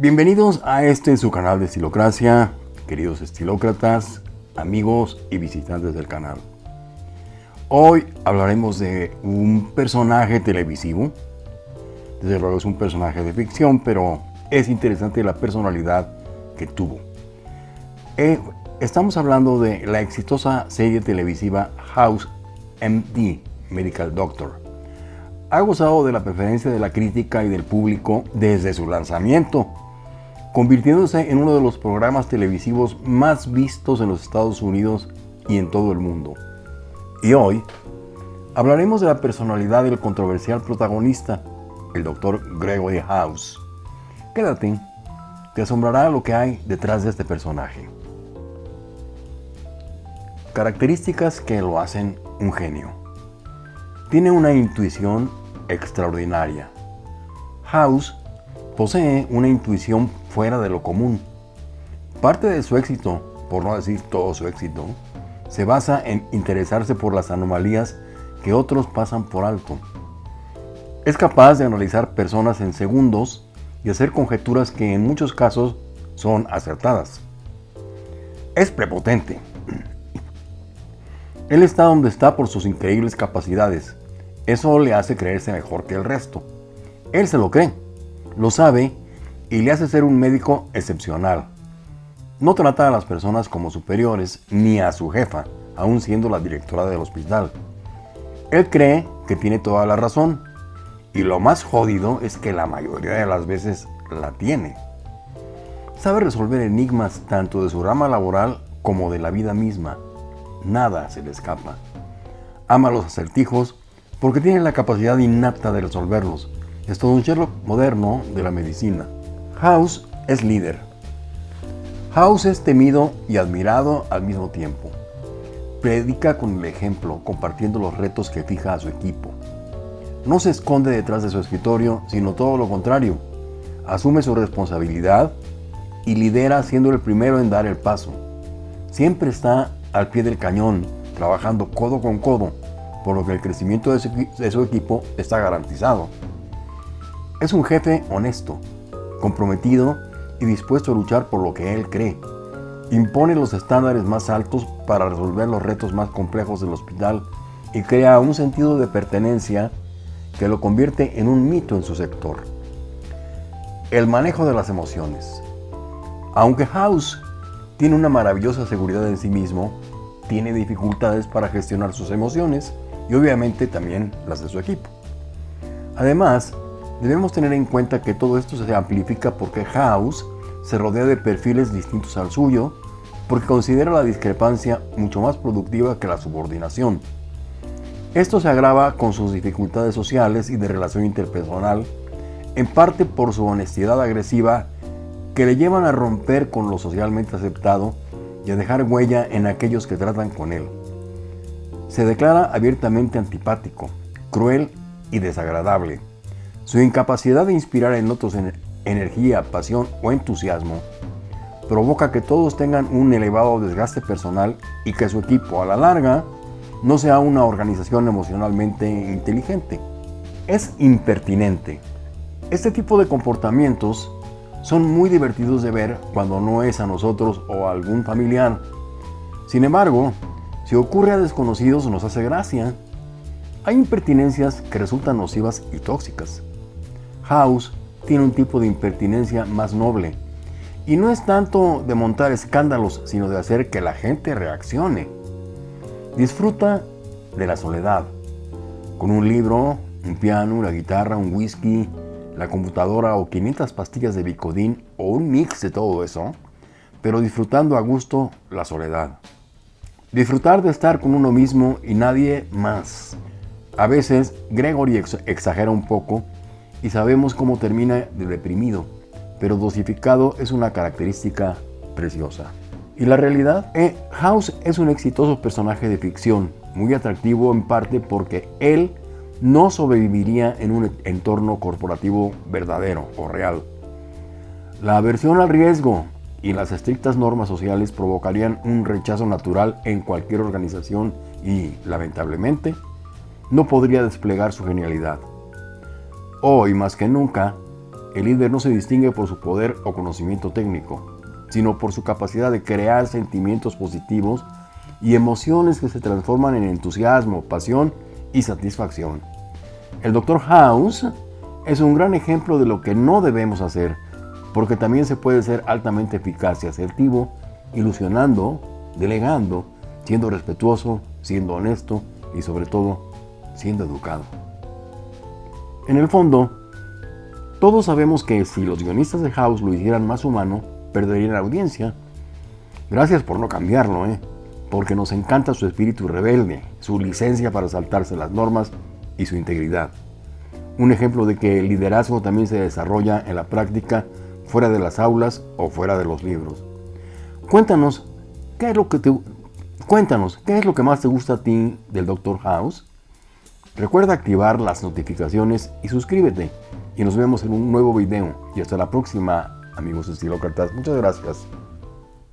Bienvenidos a este su canal de Estilocracia, queridos estilócratas, amigos y visitantes del canal. Hoy hablaremos de un personaje televisivo. Desde luego es un personaje de ficción, pero es interesante la personalidad que tuvo. Eh, estamos hablando de la exitosa serie televisiva House MD, Medical Doctor. Ha gozado de la preferencia de la crítica y del público desde su lanzamiento, convirtiéndose en uno de los programas televisivos más vistos en los Estados Unidos y en todo el mundo. Y hoy hablaremos de la personalidad del controversial protagonista, el Dr. Gregory House. Quédate, te asombrará lo que hay detrás de este personaje. Características que lo hacen un genio. Tiene una intuición extraordinaria. House posee una intuición fuera de lo común. Parte de su éxito, por no decir todo su éxito, se basa en interesarse por las anomalías que otros pasan por alto. Es capaz de analizar personas en segundos y hacer conjeturas que en muchos casos son acertadas. Es prepotente. Él está donde está por sus increíbles capacidades. Eso le hace creerse mejor que el resto. Él se lo cree, lo sabe y le hace ser un médico excepcional. No trata a las personas como superiores ni a su jefa, aún siendo la directora del hospital. Él cree que tiene toda la razón y lo más jodido es que la mayoría de las veces la tiene. Sabe resolver enigmas tanto de su rama laboral como de la vida misma. Nada se le escapa. Ama los acertijos porque tiene la capacidad innata de resolverlos. Es un Sherlock moderno de la medicina. House es líder. House es temido y admirado al mismo tiempo. Predica con el ejemplo, compartiendo los retos que fija a su equipo. No se esconde detrás de su escritorio, sino todo lo contrario. Asume su responsabilidad y lidera siendo el primero en dar el paso. Siempre está al pie del cañón, trabajando codo con codo, por lo que el crecimiento de su equipo está garantizado. Es un jefe honesto, comprometido y dispuesto a luchar por lo que él cree. Impone los estándares más altos para resolver los retos más complejos del hospital y crea un sentido de pertenencia que lo convierte en un mito en su sector. El manejo de las emociones. Aunque House tiene una maravillosa seguridad en sí mismo, tiene dificultades para gestionar sus emociones y obviamente también las de su equipo. Además, Debemos tener en cuenta que todo esto se amplifica porque House se rodea de perfiles distintos al suyo, porque considera la discrepancia mucho más productiva que la subordinación. Esto se agrava con sus dificultades sociales y de relación interpersonal, en parte por su honestidad agresiva que le llevan a romper con lo socialmente aceptado y a dejar huella en aquellos que tratan con él. Se declara abiertamente antipático, cruel y desagradable. Su incapacidad de inspirar en otros energía, pasión o entusiasmo provoca que todos tengan un elevado desgaste personal y que su equipo a la larga no sea una organización emocionalmente inteligente. Es impertinente. Este tipo de comportamientos son muy divertidos de ver cuando no es a nosotros o a algún familiar. Sin embargo, si ocurre a desconocidos nos hace gracia. Hay impertinencias que resultan nocivas y tóxicas. House tiene un tipo de impertinencia más noble. Y no es tanto de montar escándalos, sino de hacer que la gente reaccione. Disfruta de la soledad. Con un libro, un piano, una guitarra, un whisky, la computadora o 500 pastillas de Bicodín o un mix de todo eso, pero disfrutando a gusto la soledad. Disfrutar de estar con uno mismo y nadie más. A veces Gregory exagera un poco y sabemos cómo termina de deprimido, pero dosificado es una característica preciosa. ¿Y la realidad? Eh, House es un exitoso personaje de ficción, muy atractivo en parte porque él no sobreviviría en un entorno corporativo verdadero o real. La aversión al riesgo y las estrictas normas sociales provocarían un rechazo natural en cualquier organización y, lamentablemente, no podría desplegar su genialidad. Hoy más que nunca, el líder no se distingue por su poder o conocimiento técnico, sino por su capacidad de crear sentimientos positivos y emociones que se transforman en entusiasmo, pasión y satisfacción. El Dr. House es un gran ejemplo de lo que no debemos hacer, porque también se puede ser altamente eficaz y asertivo, ilusionando, delegando, siendo respetuoso, siendo honesto y sobre todo siendo educado. En el fondo, todos sabemos que si los guionistas de House lo hicieran más humano, perderían la audiencia. Gracias por no cambiarlo, ¿eh? porque nos encanta su espíritu rebelde, su licencia para saltarse las normas y su integridad. Un ejemplo de que el liderazgo también se desarrolla en la práctica fuera de las aulas o fuera de los libros. Cuéntanos, ¿qué es lo que te, cuéntanos, ¿qué es lo que más te gusta a ti del Dr. House? Recuerda activar las notificaciones y suscríbete. Y nos vemos en un nuevo video. Y hasta la próxima, amigos estilócratas. Muchas gracias.